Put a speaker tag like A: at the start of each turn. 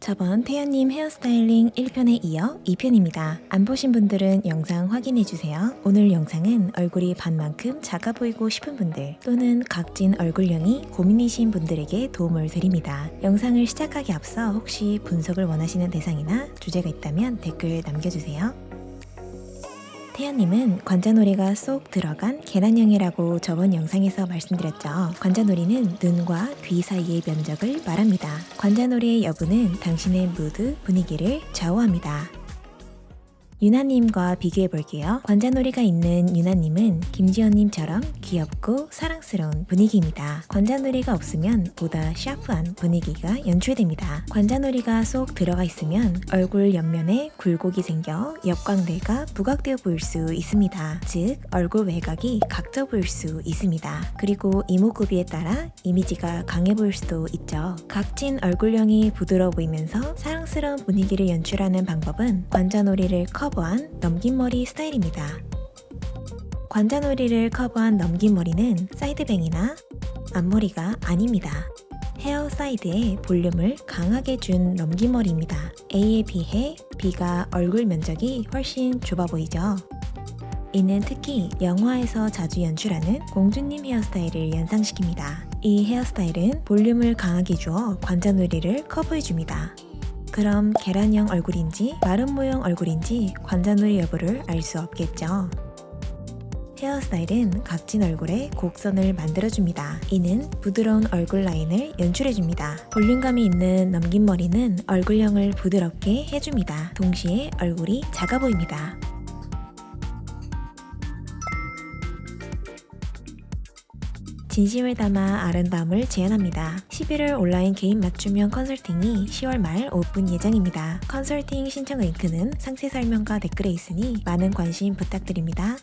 A: 저번 태연님 헤어스타일링 1편에 이어 2편입니다. 안 보신 분들은 영상 확인해주세요. 오늘 영상은 얼굴이 반만큼 작아 보이고 싶은 분들 또는 각진 얼굴형이 고민이신 분들에게 도움을 드립니다. 영상을 시작하기 앞서 혹시 분석을 원하시는 대상이나 주제가 있다면 댓글 남겨주세요. 태연님은 관자놀이가 쏙 들어간 계란형이라고 저번 영상에서 말씀드렸죠. 관자놀이는 눈과 귀 사이의 면적을 말합니다. 관자놀이의 여부는 당신의 무드, 분위기를 좌우합니다. 유나님과 비교해 볼게요. 관자놀이가 있는 유나님은 김지연님처럼 귀엽고 사랑스러운 분위기입니다. 관자놀이가 없으면 보다 샤프한 분위기가 연출됩니다. 관자놀이가 쏙 들어가 있으면 얼굴 옆면에 굴곡이 생겨 옆광대가 부각되어 보일 수 있습니다. 즉 얼굴 외곽이 각져 보일 수 있습니다. 그리고 이목구비에 따라 이미지가 강해 보일 수도 있죠. 각진 얼굴형이 부드러워 보이면서 사랑 스러운 분위기를 연출하는 방법은 관자놀이를 커버한 넘긴 머리 스타일입니다. 관자놀이를 커버한 넘긴 머리는 side bang이나 앞머리가 아닙니다. 헤어 사이드에 볼륨을 강하게 준 넘긴 머리입니다. A에 비해 B가 얼굴 면적이 훨씬 좁아 보이죠? 이는 특히 영화에서 자주 연출하는 공주님 헤어스타일을 연상시킵니다. 이 헤어스타일은 볼륨을 강하게 주어 관자놀이를 커버해줍니다. 그럼 계란형 얼굴인지 마름모형 얼굴인지 관자놀이 여부를 알 수 없겠죠. 헤어스타일은 각진 얼굴에 곡선을 만들어줍니다. 이는 부드러운 얼굴 라인을 연출해줍니다. 볼륨감이 있는 넘긴 머리는 얼굴형을 부드럽게 해줍니다. 동시에 얼굴이 작아 보입니다. 진심을 담아 아름다움을 제안합니다. 11월 온라인 개인 맞춤형 컨설팅이 10월 말 오픈 예정입니다. 컨설팅 신청 링크는 상세 설명과 댓글에 있으니 많은 관심 부탁드립니다.